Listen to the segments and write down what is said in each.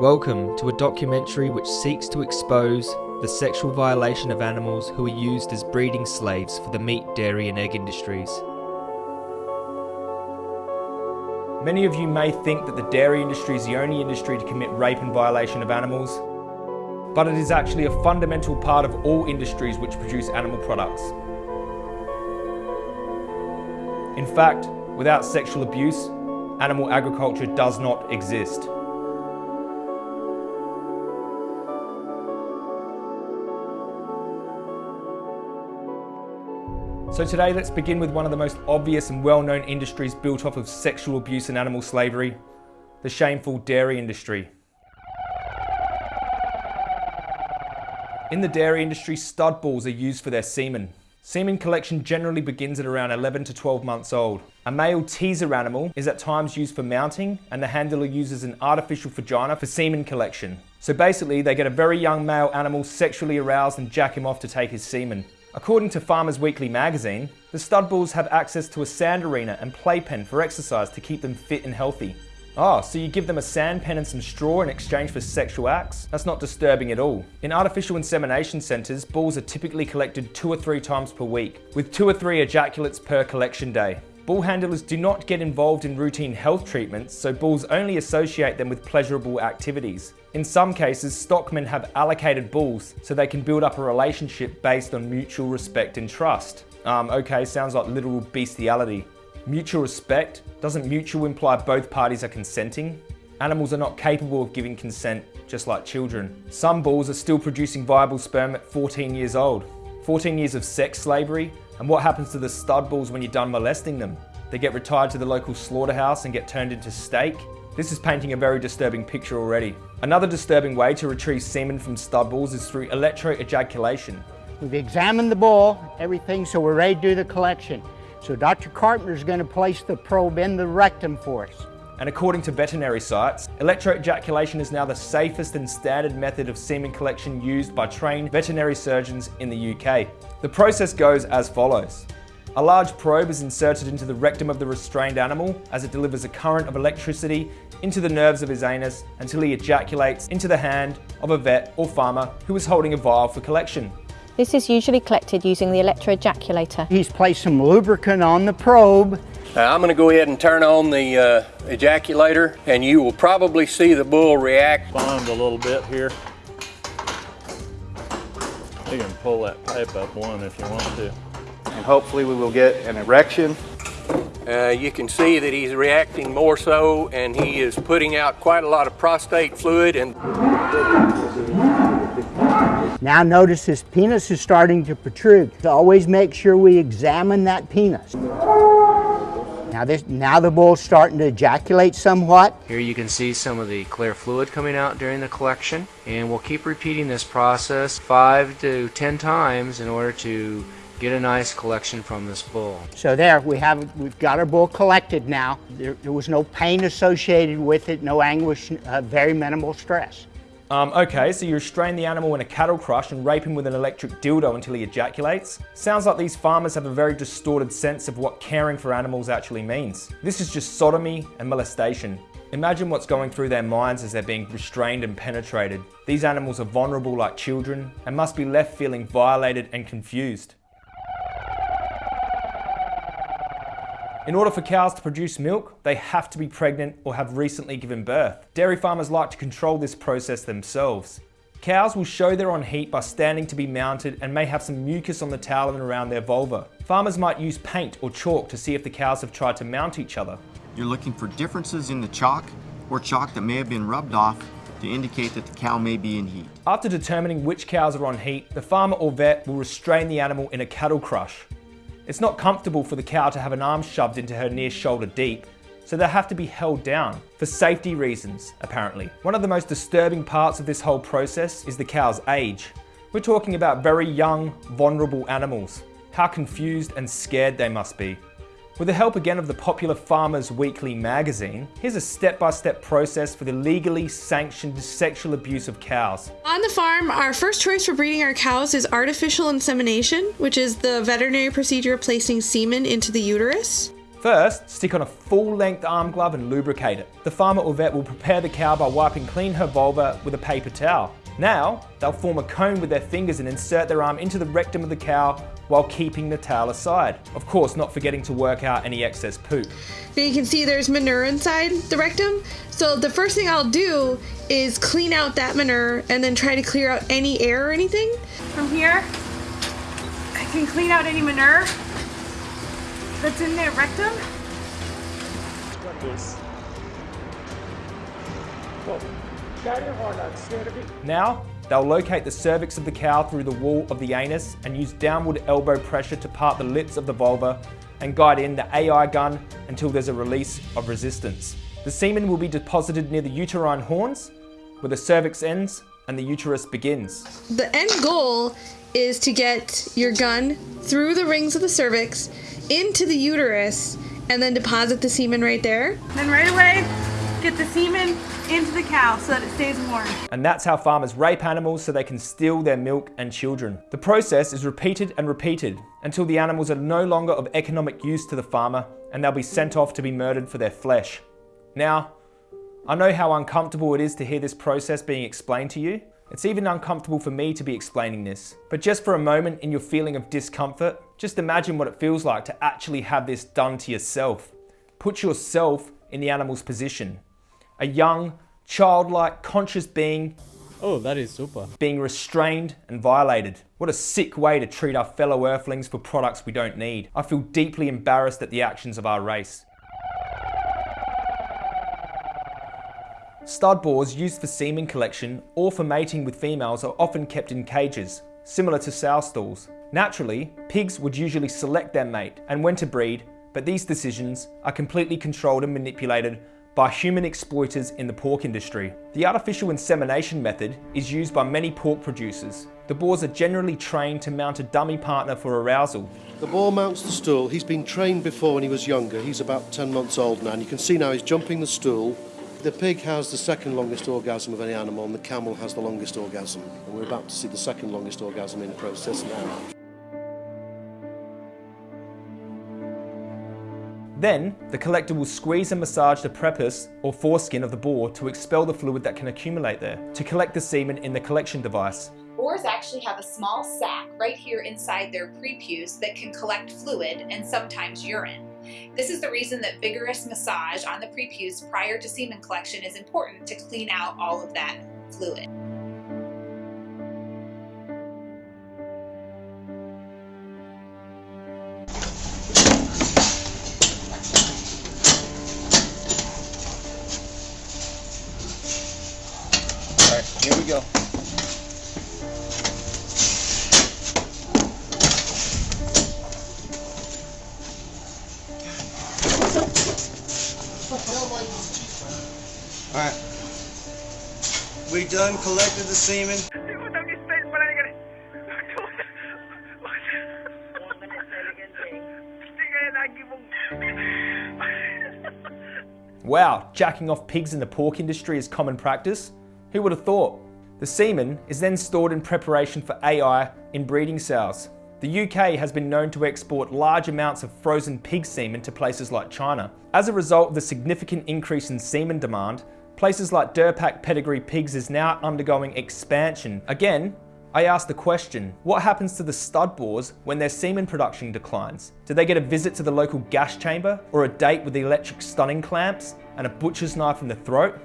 Welcome to a documentary which seeks to expose the sexual violation of animals who are used as breeding slaves for the meat, dairy and egg industries. Many of you may think that the dairy industry is the only industry to commit rape and violation of animals, but it is actually a fundamental part of all industries which produce animal products. In fact, without sexual abuse, animal agriculture does not exist. So today let's begin with one of the most obvious and well-known industries built off of sexual abuse and animal slavery, the shameful dairy industry. In the dairy industry, stud bulls are used for their semen. Semen collection generally begins at around 11 to 12 months old. A male teaser animal is at times used for mounting and the handler uses an artificial vagina for semen collection. So basically they get a very young male animal sexually aroused and jack him off to take his semen. According to Farmers Weekly magazine, the stud bulls have access to a sand arena and playpen for exercise to keep them fit and healthy. Oh, so you give them a sand pen and some straw in exchange for sexual acts? That's not disturbing at all. In artificial insemination centres, bulls are typically collected two or three times per week, with two or three ejaculates per collection day. Bull handlers do not get involved in routine health treatments, so bulls only associate them with pleasurable activities. In some cases, stockmen have allocated bulls so they can build up a relationship based on mutual respect and trust. Um, okay, sounds like literal bestiality. Mutual respect? Doesn't mutual imply both parties are consenting? Animals are not capable of giving consent, just like children. Some bulls are still producing viable sperm at 14 years old. 14 years of sex slavery, and what happens to the stud bulls when you're done molesting them? They get retired to the local slaughterhouse and get turned into steak? This is painting a very disturbing picture already. Another disturbing way to retrieve semen from stud bulls is through electroejaculation. We've examined the bull, everything, so we're ready to do the collection. So Dr. Carpenter is going to place the probe in the rectum for us. And according to veterinary sites, electroejaculation is now the safest and standard method of semen collection used by trained veterinary surgeons in the UK. The process goes as follows. A large probe is inserted into the rectum of the restrained animal as it delivers a current of electricity into the nerves of his anus until he ejaculates into the hand of a vet or farmer who is holding a vial for collection. This is usually collected using the electroejaculator. He's placed some lubricant on the probe. Uh, I'm going to go ahead and turn on the uh, ejaculator and you will probably see the bull react. Bond a little bit here. You can pull that pipe up one if you want to. And hopefully we will get an erection uh, you can see that he's reacting more so and he is putting out quite a lot of prostate fluid and now notice his penis is starting to protrude. So always make sure we examine that penis. Now, this, now the bull's starting to ejaculate somewhat. Here you can see some of the clear fluid coming out during the collection and we'll keep repeating this process five to ten times in order to get a nice collection from this bull. So there, we have, we've got our bull collected now. There, there was no pain associated with it, no anguish, uh, very minimal stress. Um, okay, so you restrain the animal in a cattle crush and rape him with an electric dildo until he ejaculates? Sounds like these farmers have a very distorted sense of what caring for animals actually means. This is just sodomy and molestation. Imagine what's going through their minds as they're being restrained and penetrated. These animals are vulnerable like children and must be left feeling violated and confused. In order for cows to produce milk, they have to be pregnant or have recently given birth. Dairy farmers like to control this process themselves. Cows will show they're on heat by standing to be mounted and may have some mucus on the tail and around their vulva. Farmers might use paint or chalk to see if the cows have tried to mount each other. You're looking for differences in the chalk or chalk that may have been rubbed off to indicate that the cow may be in heat. After determining which cows are on heat, the farmer or vet will restrain the animal in a cattle crush. It's not comfortable for the cow to have an arm shoved into her near shoulder deep, so they have to be held down, for safety reasons, apparently. One of the most disturbing parts of this whole process is the cow's age. We're talking about very young, vulnerable animals. How confused and scared they must be. With the help again of the popular Farmers Weekly magazine, here's a step-by-step -step process for the legally sanctioned sexual abuse of cows. On the farm, our first choice for breeding our cows is artificial insemination, which is the veterinary procedure of placing semen into the uterus. First, stick on a full-length arm glove and lubricate it. The farmer or vet will prepare the cow by wiping clean her vulva with a paper towel. Now, they'll form a cone with their fingers and insert their arm into the rectum of the cow while keeping the tail aside. Of course, not forgetting to work out any excess poop. Now you can see there's manure inside the rectum. So the first thing I'll do is clean out that manure and then try to clear out any air or anything. From here, I can clean out any manure that's in their rectum. Now, they'll locate the cervix of the cow through the wall of the anus and use downward elbow pressure to part the lips of the vulva and guide in the AI gun until there's a release of resistance. The semen will be deposited near the uterine horns, where the cervix ends and the uterus begins. The end goal is to get your gun through the rings of the cervix into the uterus and then deposit the semen right there. Then right away, get the semen into the cow so that it stays warm. And that's how farmers rape animals so they can steal their milk and children. The process is repeated and repeated until the animals are no longer of economic use to the farmer and they'll be sent off to be murdered for their flesh. Now, I know how uncomfortable it is to hear this process being explained to you. It's even uncomfortable for me to be explaining this. But just for a moment in your feeling of discomfort, just imagine what it feels like to actually have this done to yourself. Put yourself in the animal's position. A young, childlike, conscious being Oh, that is super. being restrained and violated. What a sick way to treat our fellow earthlings for products we don't need. I feel deeply embarrassed at the actions of our race. Stud boars used for semen collection or for mating with females are often kept in cages, similar to sow stalls. Naturally, pigs would usually select their mate and when to breed, but these decisions are completely controlled and manipulated by human exploiters in the pork industry. The artificial insemination method is used by many pork producers. The boars are generally trained to mount a dummy partner for arousal. The boar mounts the stool. He's been trained before when he was younger. He's about 10 months old now, and you can see now he's jumping the stool. The pig has the second longest orgasm of any animal, and the camel has the longest orgasm. And we're about to see the second longest orgasm in process now. Then, the collector will squeeze and massage the prepuce or foreskin of the boar to expel the fluid that can accumulate there, to collect the semen in the collection device. Boars actually have a small sac right here inside their prepuce that can collect fluid and sometimes urine. This is the reason that vigorous massage on the prepuce prior to semen collection is important to clean out all of that fluid. Semen. Wow, jacking off pigs in the pork industry is common practice? Who would have thought? The semen is then stored in preparation for AI in breeding sows. The UK has been known to export large amounts of frozen pig semen to places like China. As a result of the significant increase in semen demand, places like Deerpark pedigree pigs is now undergoing expansion. Again, I ask the question, what happens to the stud boars when their semen production declines? Do they get a visit to the local gas chamber or a date with the electric stunning clamps and a butcher's knife in the throat?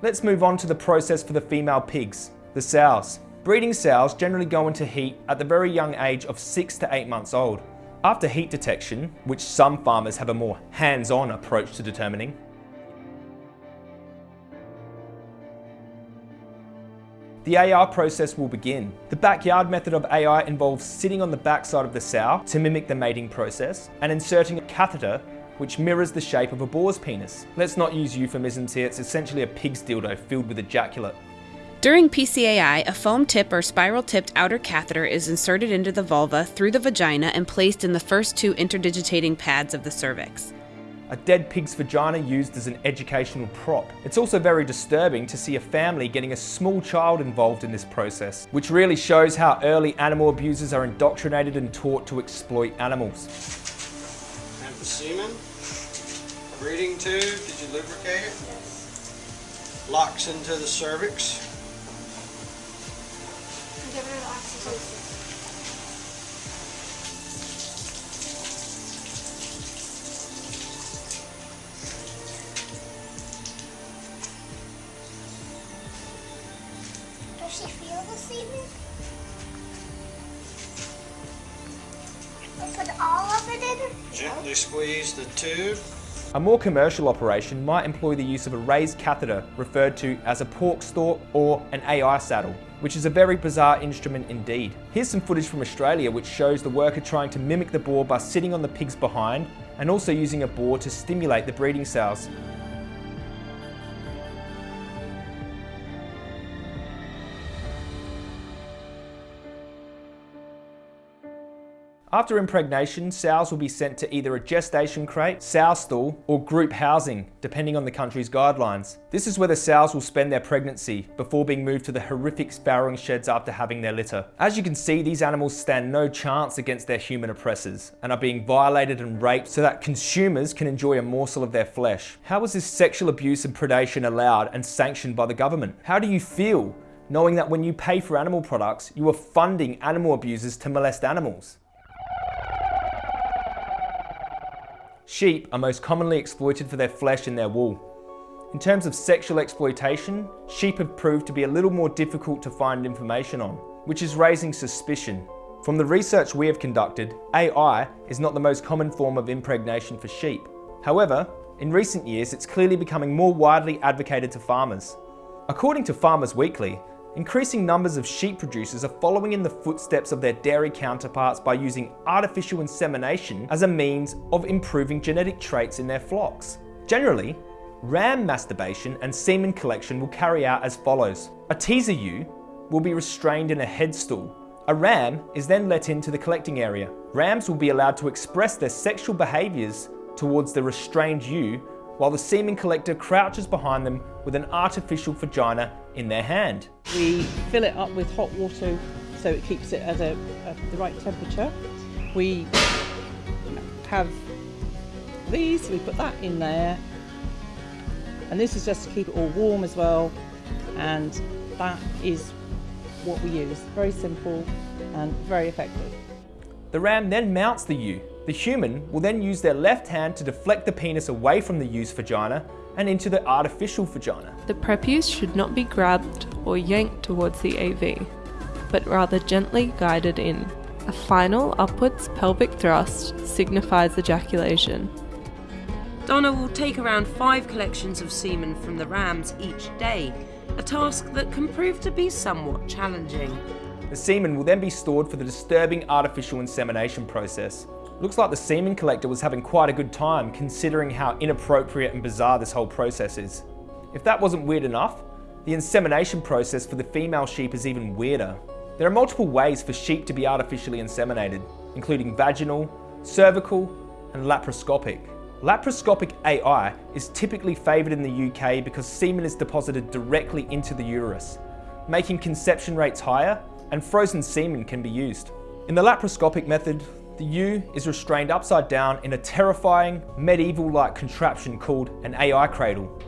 Let's move on to the process for the female pigs, the sows. Breeding sows generally go into heat at the very young age of 6 to 8 months old. After heat detection, which some farmers have a more hands-on approach to determining, the AI process will begin. The backyard method of AI involves sitting on the backside of the sow to mimic the mating process and inserting a catheter which mirrors the shape of a boar's penis. Let's not use euphemisms here, it's essentially a pig's dildo filled with ejaculate. During PCAI, a foam tip or spiral tipped outer catheter is inserted into the vulva through the vagina and placed in the first two interdigitating pads of the cervix. A dead pig's vagina used as an educational prop. It's also very disturbing to see a family getting a small child involved in this process, which really shows how early animal abusers are indoctrinated and taught to exploit animals. And the semen. Breathing tube, did you lubricate it? Yes. Locks into the cervix. Give her the oxytocin. Put all of it in? Gently squeeze the tube. A more commercial operation might employ the use of a raised catheter referred to as a pork stalk or an AI saddle, which is a very bizarre instrument indeed. Here's some footage from Australia which shows the worker trying to mimic the boar by sitting on the pig's behind and also using a boar to stimulate the breeding cells. After impregnation, sows will be sent to either a gestation crate, sow stall, or group housing, depending on the country's guidelines. This is where the sows will spend their pregnancy before being moved to the horrific farrowing sheds after having their litter. As you can see, these animals stand no chance against their human oppressors and are being violated and raped so that consumers can enjoy a morsel of their flesh. How is this sexual abuse and predation allowed and sanctioned by the government? How do you feel knowing that when you pay for animal products, you are funding animal abusers to molest animals? Sheep are most commonly exploited for their flesh and their wool. In terms of sexual exploitation, sheep have proved to be a little more difficult to find information on, which is raising suspicion. From the research we have conducted, AI is not the most common form of impregnation for sheep. However, in recent years it's clearly becoming more widely advocated to farmers. According to Farmers Weekly, Increasing numbers of sheep producers are following in the footsteps of their dairy counterparts by using artificial insemination as a means of improving genetic traits in their flocks. Generally, ram masturbation and semen collection will carry out as follows. A teaser ewe will be restrained in a headstall. A ram is then let into the collecting area. Rams will be allowed to express their sexual behaviours towards the restrained ewe while the semen collector crouches behind them with an artificial vagina in their hand. We fill it up with hot water so it keeps it at, a, at the right temperature. We have these, we put that in there. And this is just to keep it all warm as well. And that is what we use. Very simple and very effective. The ram then mounts the ewe. The human will then use their left hand to deflect the penis away from the ewe's vagina and into the artificial vagina. The prepuce should not be grabbed or yanked towards the AV, but rather gently guided in. A final upwards pelvic thrust signifies ejaculation. Donna will take around five collections of semen from the rams each day, a task that can prove to be somewhat challenging. The semen will then be stored for the disturbing artificial insemination process. Looks like the semen collector was having quite a good time considering how inappropriate and bizarre this whole process is. If that wasn't weird enough, the insemination process for the female sheep is even weirder. There are multiple ways for sheep to be artificially inseminated, including vaginal, cervical, and laparoscopic. Laparoscopic AI is typically favoured in the UK because semen is deposited directly into the uterus, making conception rates higher and frozen semen can be used. In the laparoscopic method, the ewe is restrained upside down in a terrifying, medieval-like contraption called an AI cradle.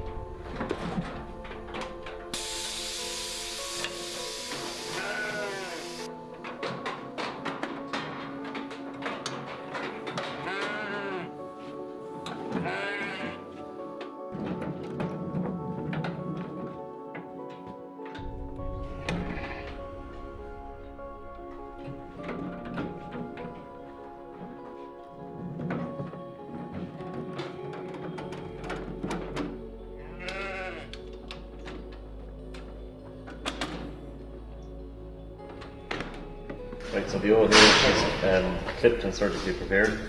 Right, so the O there is um, clipped and surgically prepared.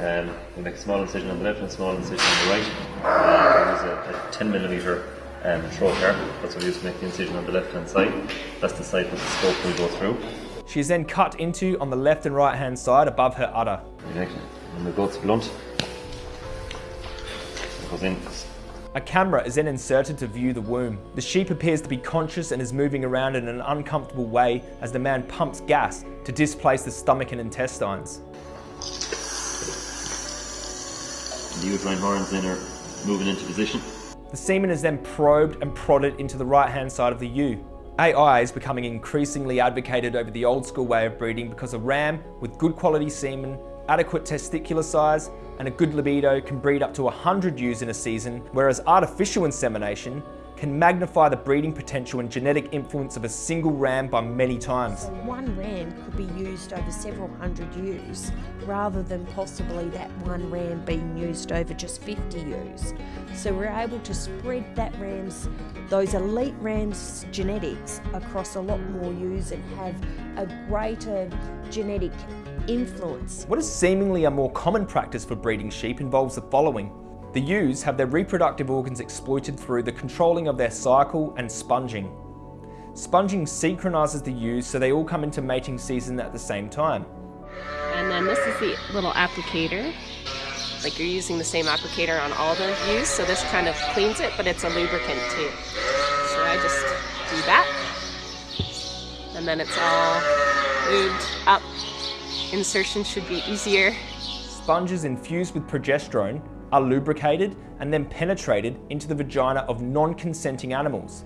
Um, we make a small incision on the left and a small incision on the right. Uh, we use a, a 10 millimeter um, trocar. That's what we use to make the incision on the left hand side. That's the side that the scope will go through. She is then cut into on the left and right hand side above her udder. And the goat's blunt. It goes in. A camera is then inserted to view the womb. The sheep appears to be conscious and is moving around in an uncomfortable way as the man pumps gas to displace the stomach and intestines. the uterine horns then are moving into position. The semen is then probed and prodded into the right hand side of the ewe. AI is becoming increasingly advocated over the old school way of breeding because a ram with good quality semen, adequate testicular size, and a good libido can breed up to 100 ewes in a season, whereas artificial insemination can magnify the breeding potential and genetic influence of a single ram by many times. So one ram could be used over several hundred ewes rather than possibly that one ram being used over just 50 ewes. So we're able to spread that ram's, those elite rams genetics across a lot more ewes and have a greater genetic influence. What is seemingly a more common practice for breeding sheep involves the following. The ewes have their reproductive organs exploited through the controlling of their cycle and sponging. Sponging synchronises the ewes so they all come into mating season at the same time. And then this is the little applicator. Like you're using the same applicator on all the ewes, so this kind of cleans it, but it's a lubricant too. So I just do that. And then it's all lubed up. Insertion should be easier. Sponges infused with progesterone are lubricated and then penetrated into the vagina of non-consenting animals.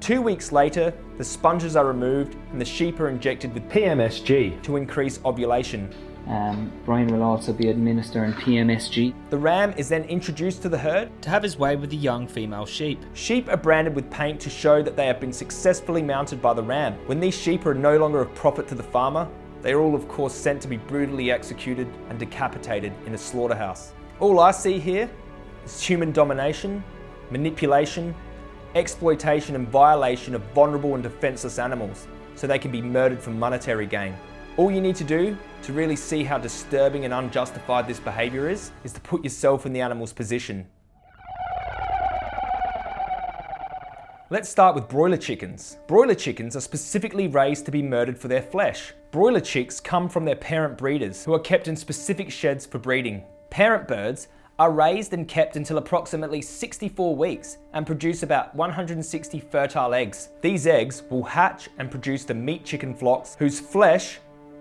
Two weeks later, the sponges are removed and the sheep are injected with PMSG to increase ovulation. Um, Brian will also be administering PMSG. The ram is then introduced to the herd to have his way with the young female sheep. Sheep are branded with paint to show that they have been successfully mounted by the ram. When these sheep are no longer of profit to the farmer, they are all of course sent to be brutally executed and decapitated in a slaughterhouse. All I see here is human domination, manipulation, exploitation and violation of vulnerable and defenceless animals so they can be murdered for monetary gain. All you need to do to really see how disturbing and unjustified this behaviour is, is to put yourself in the animal's position. Let's start with broiler chickens. Broiler chickens are specifically raised to be murdered for their flesh. Broiler chicks come from their parent breeders, who are kept in specific sheds for breeding. Parent birds are raised and kept until approximately 64 weeks and produce about 160 fertile eggs. These eggs will hatch and produce the meat chicken flocks whose flesh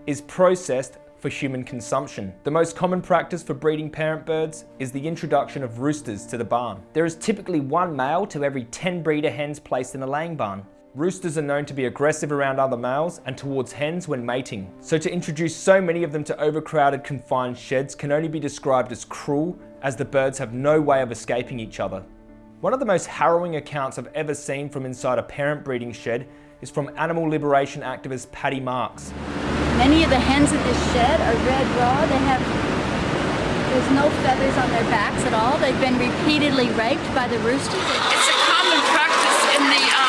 is processed for human consumption. The most common practice for breeding parent birds is the introduction of roosters to the barn. There is typically one male to every 10 breeder hens placed in a laying barn. Roosters are known to be aggressive around other males and towards hens when mating. So to introduce so many of them to overcrowded confined sheds can only be described as cruel as the birds have no way of escaping each other. One of the most harrowing accounts I've ever seen from inside a parent breeding shed is from animal liberation activist Patty Marks. Many of the hens in this shed are red raw. They have, there's no feathers on their backs at all. They've been repeatedly raped by the roosters. It's a common practice in the um,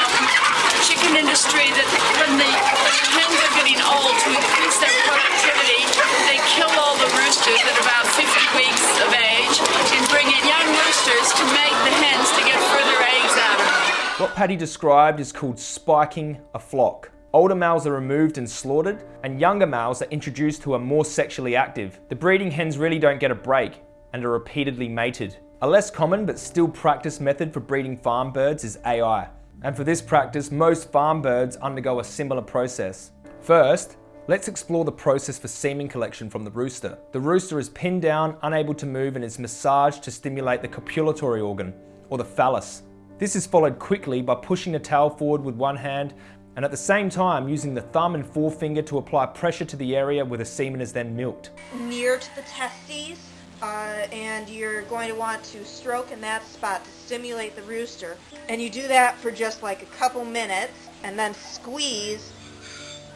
chicken industry that when the, hens are getting old to increase their productivity, they kill all the roosters at about 50 weeks of age and bring in young roosters to make the hens to get further eggs out of them. What Patty described is called spiking a flock. Older males are removed and slaughtered, and younger males are introduced who are more sexually active. The breeding hens really don't get a break and are repeatedly mated. A less common but still practiced method for breeding farm birds is AI. And for this practice, most farm birds undergo a similar process. First, let's explore the process for semen collection from the rooster. The rooster is pinned down, unable to move, and is massaged to stimulate the copulatory organ, or the phallus. This is followed quickly by pushing the tail forward with one hand and at the same time using the thumb and forefinger to apply pressure to the area where the semen is then milked. Near to the testes, uh, and you're going to want to stroke in that spot to stimulate the rooster. And you do that for just like a couple minutes, and then squeeze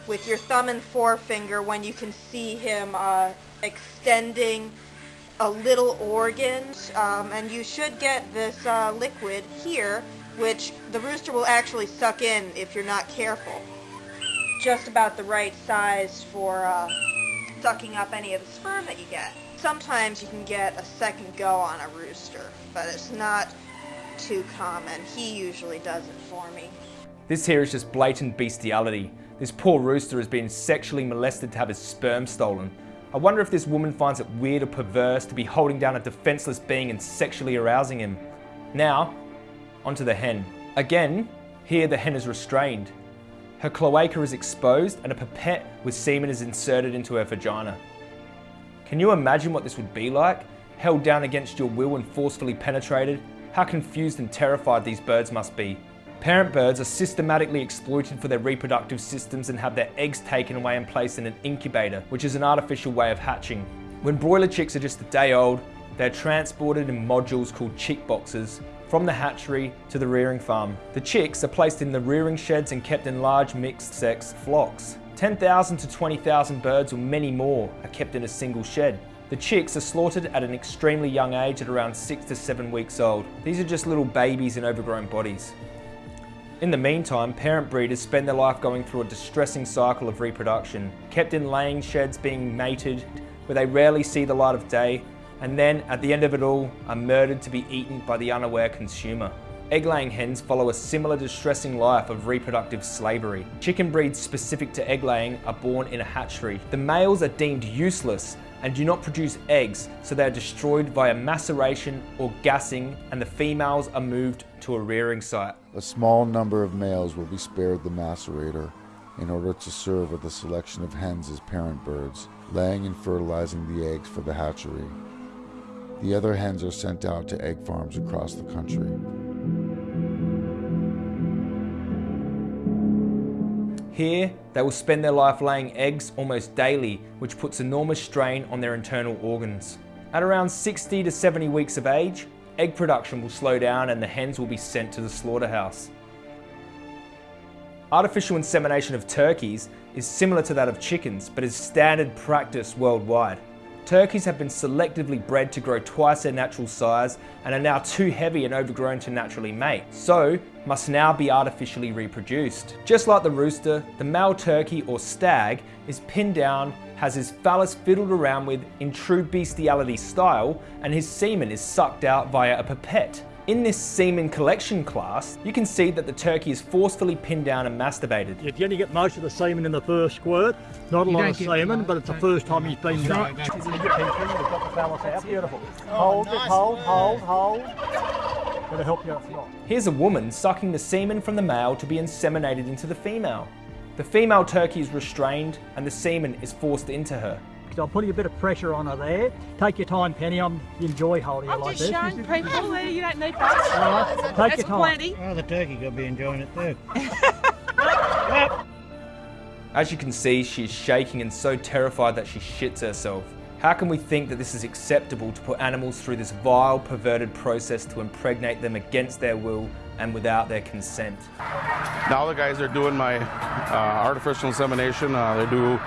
with your thumb and forefinger when you can see him uh, extending a little organ. Um, and you should get this uh, liquid here which the rooster will actually suck in if you're not careful. Just about the right size for uh, sucking up any of the sperm that you get. Sometimes you can get a second go on a rooster, but it's not too common. He usually does it for me. This here is just blatant bestiality. This poor rooster has been sexually molested to have his sperm stolen. I wonder if this woman finds it weird or perverse to be holding down a defenseless being and sexually arousing him. Now, onto the hen. Again, here the hen is restrained. Her cloaca is exposed and a pipette with semen is inserted into her vagina. Can you imagine what this would be like? held down against your will and forcefully penetrated, how confused and terrified these birds must be. Parent birds are systematically exploited for their reproductive systems and have their eggs taken away and placed in an incubator, which is an artificial way of hatching. When broiler chicks are just a day old, they're transported in modules called chick boxes from the hatchery to the rearing farm. The chicks are placed in the rearing sheds and kept in large mixed sex flocks. 10,000 to 20,000 birds or many more are kept in a single shed. The chicks are slaughtered at an extremely young age at around 6 to 7 weeks old. These are just little babies in overgrown bodies. In the meantime, parent breeders spend their life going through a distressing cycle of reproduction, kept in laying sheds being mated, where they rarely see the light of day, and then, at the end of it all, are murdered to be eaten by the unaware consumer. Egg-laying hens follow a similar distressing life of reproductive slavery. Chicken breeds specific to egg-laying are born in a hatchery. The males are deemed useless and do not produce eggs, so they are destroyed via maceration or gassing, and the females are moved to a rearing site. A small number of males will be spared the macerator in order to serve with a selection of hens as parent birds, laying and fertilizing the eggs for the hatchery. The other hens are sent out to egg farms across the country. Here, they will spend their life laying eggs almost daily, which puts enormous strain on their internal organs. At around 60 to 70 weeks of age, egg production will slow down and the hens will be sent to the slaughterhouse. Artificial insemination of turkeys is similar to that of chickens, but is standard practice worldwide. Turkeys have been selectively bred to grow twice their natural size and are now too heavy and overgrown to naturally mate, so must now be artificially reproduced. Just like the rooster, the male turkey or stag is pinned down, has his phallus fiddled around with in true bestiality style, and his semen is sucked out via a pipette. In this semen collection class, you can see that the turkey is forcefully pinned down and masturbated. If you only get most of the semen in the first squirt. Not a You lot of get- semen, but it's the first time he's been done. You've got the phallus out. Beautiful. hold, just hold, hold, hold. It'll help you if not. Here's a woman sucking the semen from the male to be inseminated into the female. The female turkey is restrained and the semen is forced into her. So I'm putting a bit of pressure on her there. Take your time, Penny. I'm enjoy holding her I'm like just showing people there. You don't need that. All right, take That's your time. plenty. Oh, the turkey could be enjoying it too. As you can see, she is shaking and so terrified that she shits herself. How can we think that this is acceptable to put animals through this vile, perverted process to impregnate them against their will and without their consent? Now the guys are doing my uh, artificial insemination. Uh, they do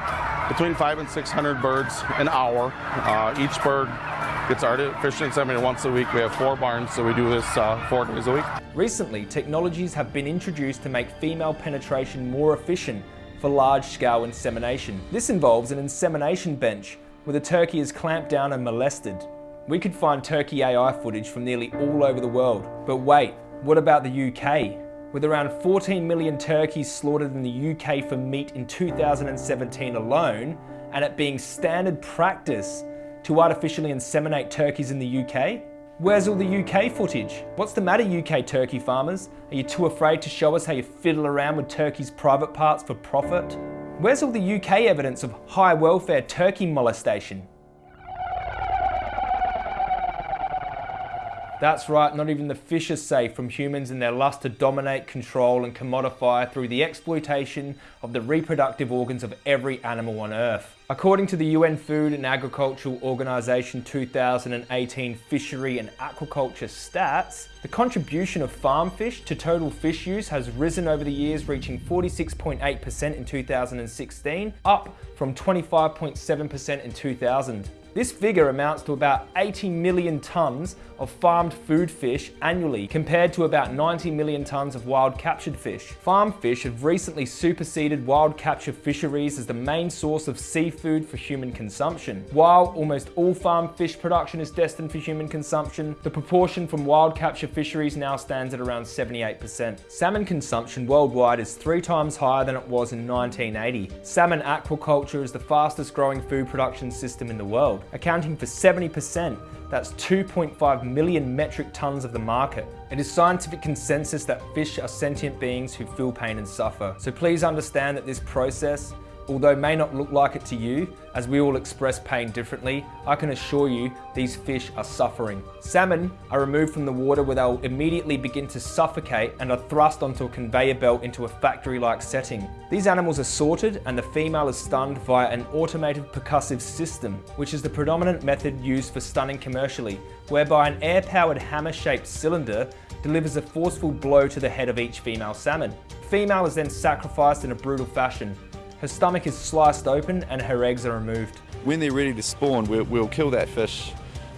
between five and 600 birds an hour. Uh, each bird gets artificial inseminated once a week. We have four barns, so we do this uh, four days a week. Recently, technologies have been introduced to make female penetration more efficient for large-scale insemination. This involves an insemination bench where the turkey is clamped down and molested. We could find turkey AI footage from nearly all over the world. But wait, what about the UK? With around 14 million turkeys slaughtered in the UK for meat in 2017 alone, and it being standard practice to artificially inseminate turkeys in the UK? Where's all the UK footage? What's the matter UK turkey farmers? Are you too afraid to show us how you fiddle around with turkeys' private parts for profit? Where's all the UK evidence of high welfare turkey molestation? That's right, not even the fish are safe from humans and their lust to dominate, control and commodify through the exploitation of the reproductive organs of every animal on Earth. According to the UN Food and Agricultural Organization 2018 Fishery and Aquaculture stats, the contribution of farm fish to total fish use has risen over the years reaching 46.8% in 2016, up from 25.7% in 2000. This figure amounts to about 80 million tonnes of farmed food fish annually, compared to about 90 million tonnes of wild captured fish. Farm fish have recently superseded wild capture fisheries as the main source of seafood for human consumption. While almost all farm fish production is destined for human consumption, the proportion from wild capture fisheries now stands at around 78%. Salmon consumption worldwide is three times higher than it was in 1980. Salmon aquaculture is the fastest growing food production system in the world, accounting for 70%. That's 2.5 million metric tons of the market. It is scientific consensus that fish are sentient beings who feel pain and suffer. So please understand that this process although may not look like it to you, as we all express pain differently, I can assure you these fish are suffering. Salmon are removed from the water where they'll immediately begin to suffocate and are thrust onto a conveyor belt into a factory-like setting. These animals are sorted and the female is stunned via an automated percussive system, which is the predominant method used for stunning commercially, whereby an air-powered hammer-shaped cylinder delivers a forceful blow to the head of each female salmon. The female is then sacrificed in a brutal fashion, her stomach is sliced open and her eggs are removed. When they're ready to spawn, we'll, we'll kill that fish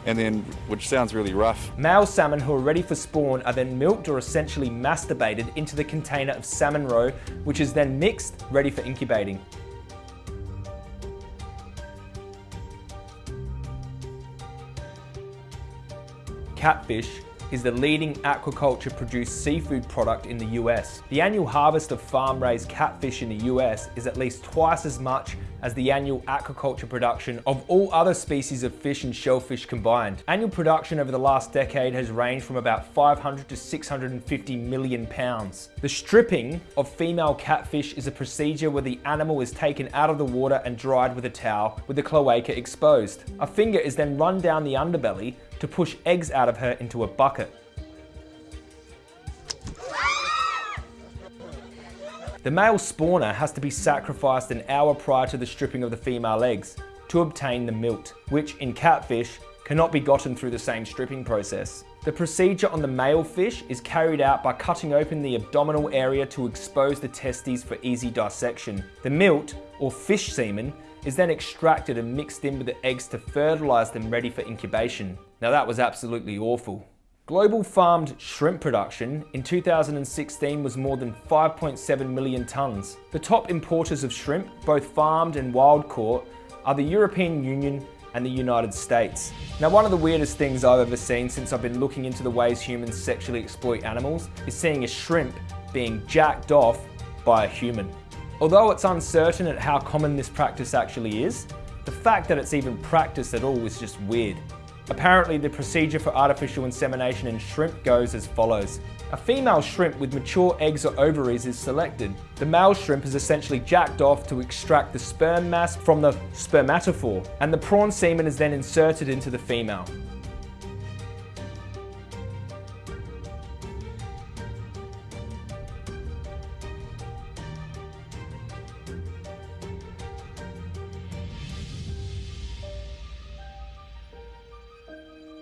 and then, which sounds really rough. Male salmon who are ready for spawn are then milked or essentially masturbated into the container of salmon roe, which is then mixed, ready for incubating. Catfish is the leading aquaculture produced seafood product in the US. The annual harvest of farm-raised catfish in the US is at least twice as much as the annual aquaculture production of all other species of fish and shellfish combined. Annual production over the last decade has ranged from about 500 to 650 million pounds. The stripping of female catfish is a procedure where the animal is taken out of the water and dried with a towel with the cloaca exposed. A finger is then run down the underbelly to push eggs out of her into a bucket. The male spawner has to be sacrificed an hour prior to the stripping of the female eggs to obtain the milt, which in catfish cannot be gotten through the same stripping process. The procedure on the male fish is carried out by cutting open the abdominal area to expose the testes for easy dissection. The milt, or fish semen, is then extracted and mixed in with the eggs to fertilise them ready for incubation. Now that was absolutely awful. Global farmed shrimp production in 2016 was more than 5.7 million tonnes. The top importers of shrimp, both farmed and wild caught, are the European Union and the United States. Now one of the weirdest things I've ever seen since I've been looking into the ways humans sexually exploit animals is seeing a shrimp being jacked off by a human. Although it's uncertain at how common this practice actually is, the fact that it's even practiced at all is just weird. Apparently the procedure for artificial insemination in shrimp goes as follows. A female shrimp with mature eggs or ovaries is selected. The male shrimp is essentially jacked off to extract the sperm mass from the spermatophore, and the prawn semen is then inserted into the female.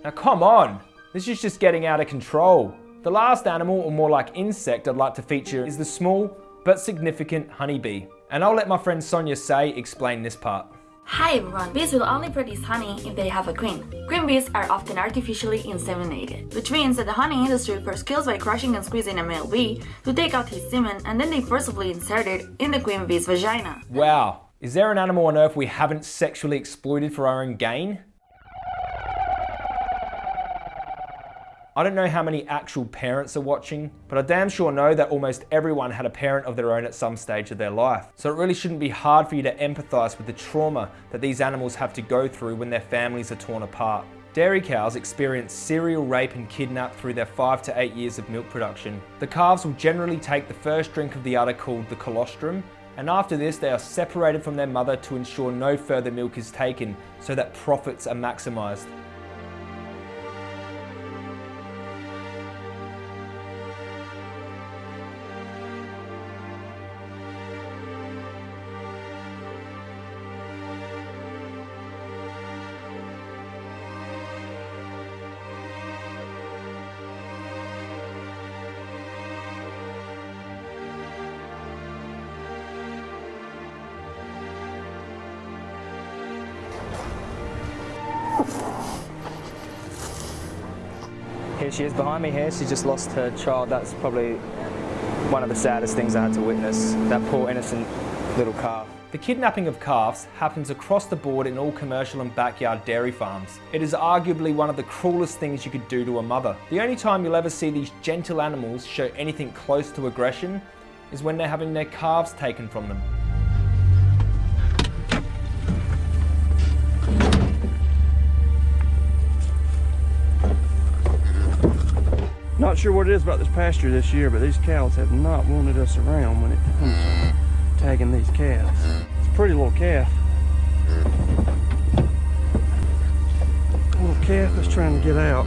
Now come on, this is just getting out of control. The last animal, or more like insect I'd like to feature is the small but significant honeybee. And I'll let my friend Sonia Sae explain this part. Hi everyone, bees will only produce honey if they have a queen. Queen bees are often artificially inseminated, which means that the honey industry first kills by crushing and squeezing a male bee to take out his semen and then they forcibly insert it in the queen bee's vagina. Wow, is there an animal on earth we haven't sexually exploited for our own gain? I don't know how many actual parents are watching, but I damn sure know that almost everyone had a parent of their own at some stage of their life. So it really shouldn't be hard for you to empathise with the trauma that these animals have to go through when their families are torn apart. Dairy cows experience serial rape and kidnap through their 5 to 8 years of milk production. The calves will generally take the first drink of the udder called the colostrum, and after this they are separated from their mother to ensure no further milk is taken so that profits are maximised. She is behind me here. She just lost her child. That's probably one of the saddest things I had to witness. That poor innocent little calf. The kidnapping of calves happens across the board in all commercial and backyard dairy farms. It is arguably one of the cruelest things you could do to a mother. The only time you'll ever see these gentle animals show anything close to aggression is when they're having their calves taken from them. Not sure what it is about this pasture this year, but these cows have not wanted us around when it comes to tagging these calves. It's a pretty little calf. Little calf is trying to get out.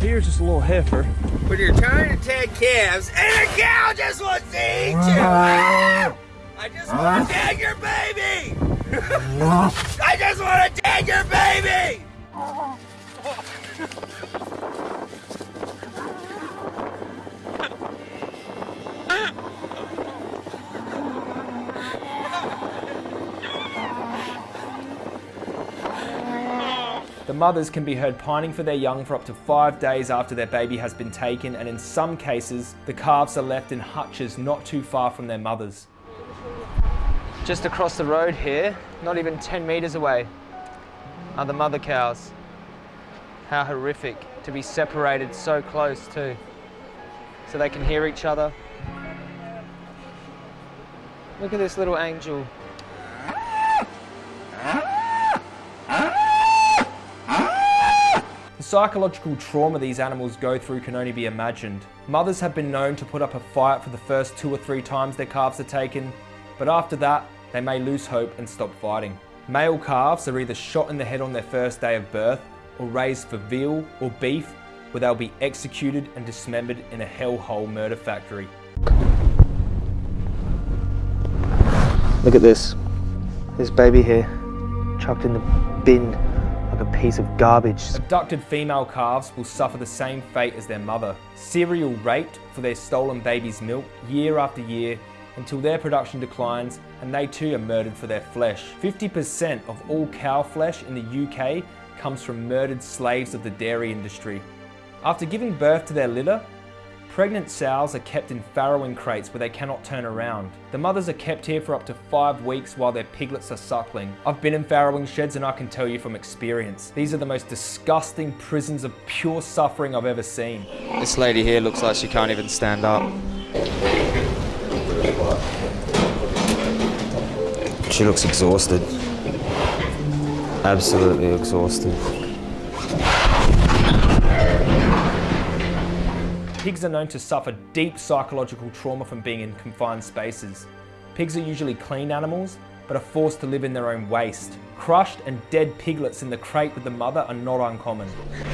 Here's just a little heifer. When you're trying to tag calves and a cow just wants to eat you! I just want to tag your baby! I just want to tag your baby! Mothers can be heard pining for their young for up to five days after their baby has been taken, and in some cases, the calves are left in hutches not too far from their mothers. Just across the road here, not even 10 metres away, are the mother cows. How horrific to be separated so close too. So they can hear each other. Look at this little angel. Psychological trauma these animals go through can only be imagined. Mothers have been known to put up a fight for the first two or three times their calves are taken, but after that, they may lose hope and stop fighting. Male calves are either shot in the head on their first day of birth or raised for veal or beef where they'll be executed and dismembered in a hellhole murder factory. Look at this. This baby here, chucked in the bin like a piece of garbage. Abducted female calves will suffer the same fate as their mother. Serial raped for their stolen baby's milk year after year until their production declines and they too are murdered for their flesh. 50% of all cow flesh in the UK comes from murdered slaves of the dairy industry. After giving birth to their litter, pregnant sows are kept in farrowing crates where they cannot turn around. The mothers are kept here for up to five weeks while their piglets are suckling. I've been in farrowing sheds and I can tell you from experience, these are the most disgusting prisons of pure suffering I've ever seen. This lady here looks like she can't even stand up. She looks exhausted. Absolutely exhausted. Pigs are known to suffer deep psychological trauma from being in confined spaces. Pigs are usually clean animals, but are forced to live in their own waste. Crushed and dead piglets in the crate with the mother are not uncommon.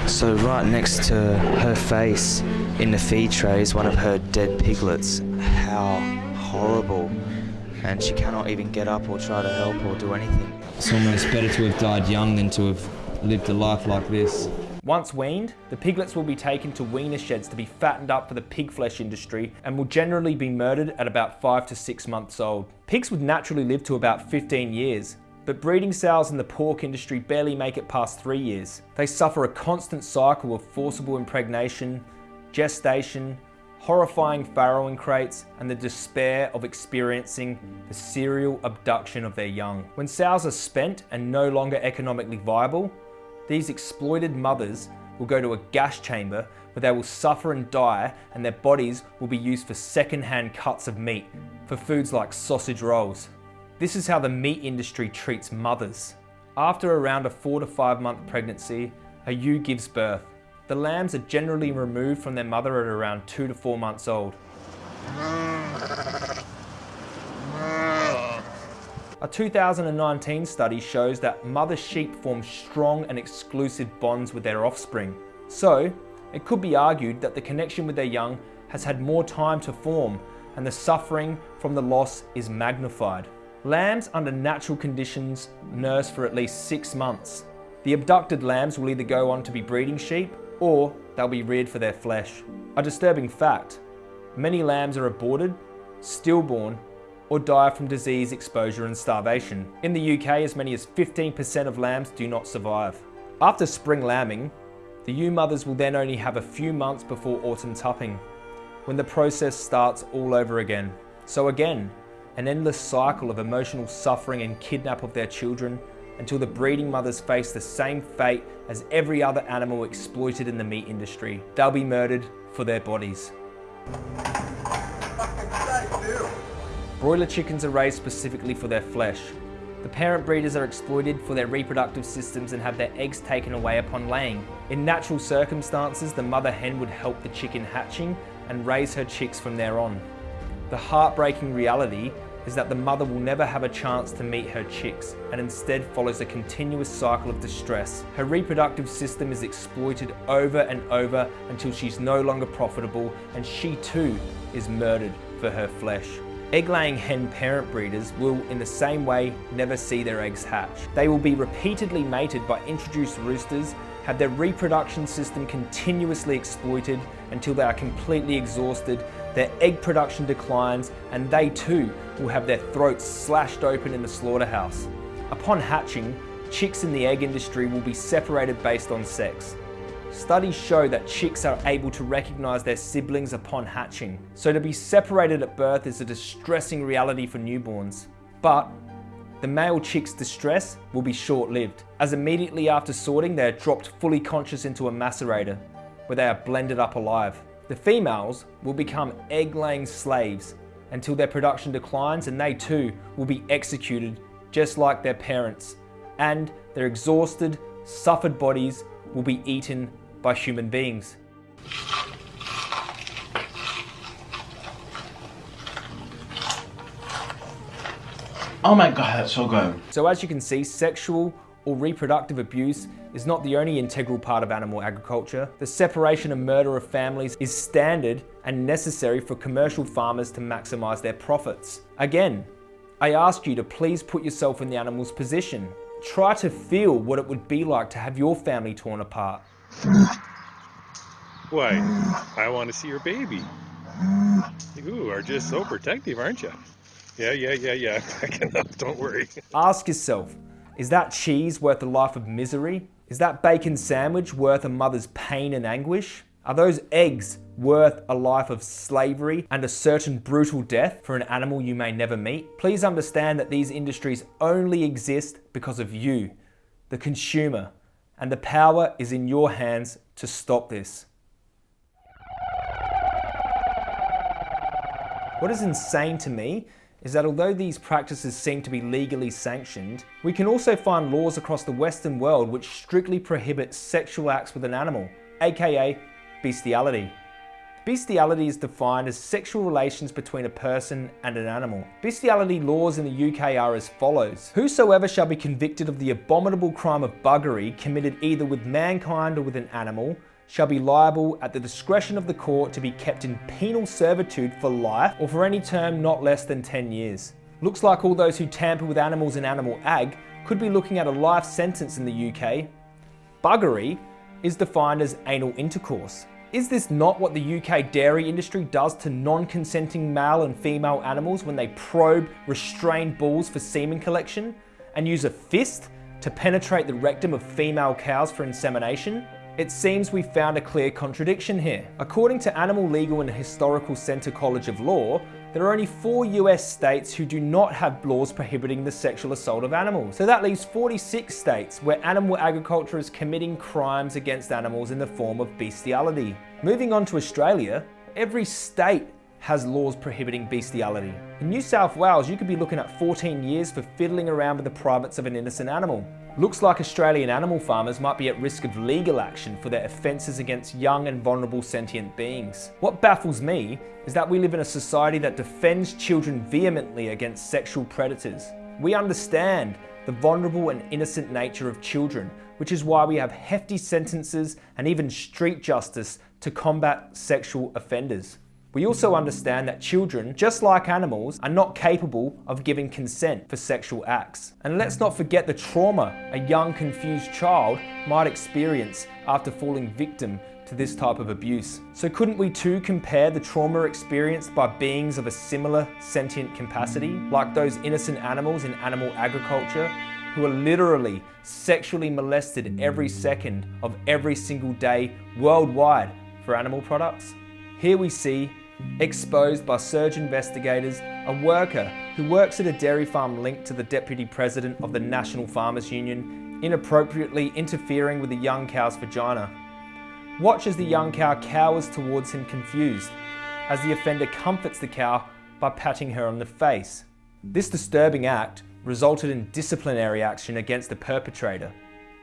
So right next to her face in the feed tray is one of her dead piglets. How horrible. And she cannot even get up or try to help or do anything. It's almost better to have died young than to have lived a life like this. Once weaned, the piglets will be taken to weaner sheds to be fattened up for the pig flesh industry and will generally be murdered at about 5 to 6 months old. Pigs would naturally live to about 15 years, but breeding sows in the pork industry barely make it past 3 years. They suffer a constant cycle of forcible impregnation, gestation, horrifying farrowing crates, and the despair of experiencing the serial abduction of their young. When sows are spent and no longer economically viable, these exploited mothers will go to a gas chamber where they will suffer and die and their bodies will be used for second-hand cuts of meat for foods like sausage rolls. This is how the meat industry treats mothers. After around a four to five month pregnancy, a ewe gives birth. The lambs are generally removed from their mother at around two to four months old. Ah. A 2019 study shows that mother sheep form strong and exclusive bonds with their offspring. So, it could be argued that the connection with their young has had more time to form and the suffering from the loss is magnified. Lambs under natural conditions nurse for at least six months. The abducted lambs will either go on to be breeding sheep or they'll be reared for their flesh. A disturbing fact, many lambs are aborted, stillborn or die from disease, exposure and starvation. In the UK, as many as 15% of lambs do not survive. After spring lambing, the ewe mothers will then only have a few months before autumn tupping, when the process starts all over again. So again, an endless cycle of emotional suffering and kidnap of their children until the breeding mothers face the same fate as every other animal exploited in the meat industry. They'll be murdered for their bodies. Broiler chickens are raised specifically for their flesh. The parent breeders are exploited for their reproductive systems and have their eggs taken away upon laying. In natural circumstances, the mother hen would help the chicken hatching and raise her chicks from there on. The heartbreaking reality is that the mother will never have a chance to meet her chicks and instead follows a continuous cycle of distress. Her reproductive system is exploited over and over until she's no longer profitable and she too is murdered for her flesh. Egg-laying hen parent breeders will, in the same way, never see their eggs hatch. They will be repeatedly mated by introduced roosters, have their reproduction system continuously exploited until they are completely exhausted, their egg production declines, and they too will have their throats slashed open in the slaughterhouse. Upon hatching, chicks in the egg industry will be separated based on sex. Studies show that chicks are able to recognize their siblings upon hatching, so to be separated at birth is a distressing reality for newborns. But the male chick's distress will be short-lived, as immediately after sorting they are dropped fully conscious into a macerator, where they are blended up alive. The females will become egg-laying slaves until their production declines and they too will be executed just like their parents, and their exhausted, suffered bodies will be eaten by human beings. Oh my god, that's so good. So as you can see, sexual or reproductive abuse is not the only integral part of animal agriculture. The separation and murder of families is standard and necessary for commercial farmers to maximize their profits. Again, I ask you to please put yourself in the animal's position. Try to feel what it would be like to have your family torn apart. Why, I want to see your baby. You are just so protective, aren't you? Yeah, yeah, yeah, yeah. Up, don't worry. Ask yourself, is that cheese worth a life of misery? Is that bacon sandwich worth a mother's pain and anguish? Are those eggs worth a life of slavery and a certain brutal death for an animal you may never meet? Please understand that these industries only exist because of you, the consumer, and the power is in your hands to stop this. What is insane to me is that although these practices seem to be legally sanctioned, we can also find laws across the Western world which strictly prohibit sexual acts with an animal, aka bestiality. Bestiality is defined as sexual relations between a person and an animal. Bestiality laws in the UK are as follows. Whosoever shall be convicted of the abominable crime of buggery committed either with mankind or with an animal shall be liable at the discretion of the court to be kept in penal servitude for life or for any term not less than 10 years. Looks like all those who tamper with animals in animal ag could be looking at a life sentence in the UK. Buggery is defined as anal intercourse. Is this not what the UK dairy industry does to non-consenting male and female animals when they probe restrained bulls for semen collection and use a fist to penetrate the rectum of female cows for insemination? It seems we found a clear contradiction here. According to Animal Legal and Historical Center College of Law, there are only four US states who do not have laws prohibiting the sexual assault of animals. So that leaves 46 states where animal agriculture is committing crimes against animals in the form of bestiality. Moving on to Australia, every state has laws prohibiting bestiality. In New South Wales, you could be looking at 14 years for fiddling around with the privates of an innocent animal. Looks like Australian animal farmers might be at risk of legal action for their offences against young and vulnerable sentient beings. What baffles me is that we live in a society that defends children vehemently against sexual predators. We understand the vulnerable and innocent nature of children, which is why we have hefty sentences and even street justice to combat sexual offenders. We also understand that children, just like animals, are not capable of giving consent for sexual acts. And let's not forget the trauma a young confused child might experience after falling victim to this type of abuse. So couldn't we too compare the trauma experienced by beings of a similar sentient capacity, like those innocent animals in animal agriculture, who are literally sexually molested every second of every single day worldwide for animal products? Here we see exposed by surge investigators, a worker who works at a dairy farm linked to the deputy president of the National Farmers Union, inappropriately interfering with a young cow's vagina. Watch as the young cow cowers towards him confused, as the offender comforts the cow by patting her on the face. This disturbing act resulted in disciplinary action against the perpetrator.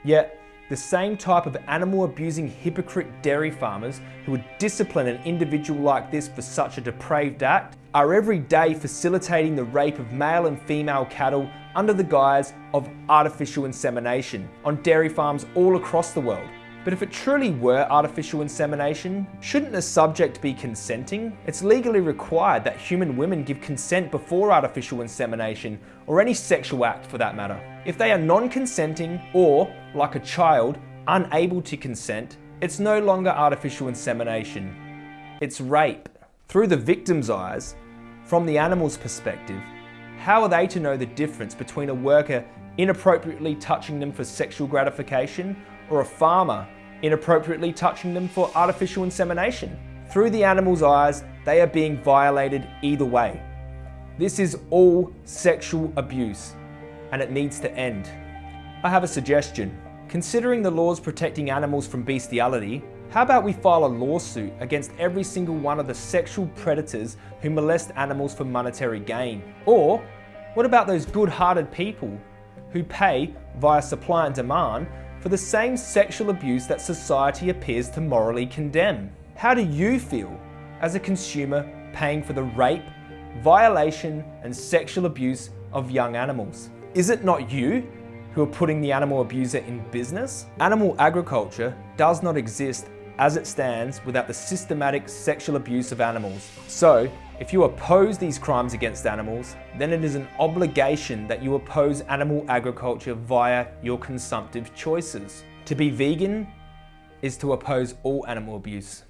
Yet, the same type of animal abusing hypocrite dairy farmers who would discipline an individual like this for such a depraved act are every day facilitating the rape of male and female cattle under the guise of artificial insemination on dairy farms all across the world. But if it truly were artificial insemination, shouldn't the subject be consenting? It's legally required that human women give consent before artificial insemination, or any sexual act for that matter. If they are non-consenting, or, like a child, unable to consent, it's no longer artificial insemination. It's rape. Through the victim's eyes, from the animal's perspective, how are they to know the difference between a worker inappropriately touching them for sexual gratification or a farmer inappropriately touching them for artificial insemination. Through the animal's eyes, they are being violated either way. This is all sexual abuse and it needs to end. I have a suggestion. Considering the laws protecting animals from bestiality, how about we file a lawsuit against every single one of the sexual predators who molest animals for monetary gain? Or what about those good-hearted people who pay via supply and demand for the same sexual abuse that society appears to morally condemn. How do you feel as a consumer paying for the rape, violation and sexual abuse of young animals? Is it not you who are putting the animal abuser in business? Animal agriculture does not exist as it stands without the systematic sexual abuse of animals. So, if you oppose these crimes against animals, then it is an obligation that you oppose animal agriculture via your consumptive choices. To be vegan is to oppose all animal abuse.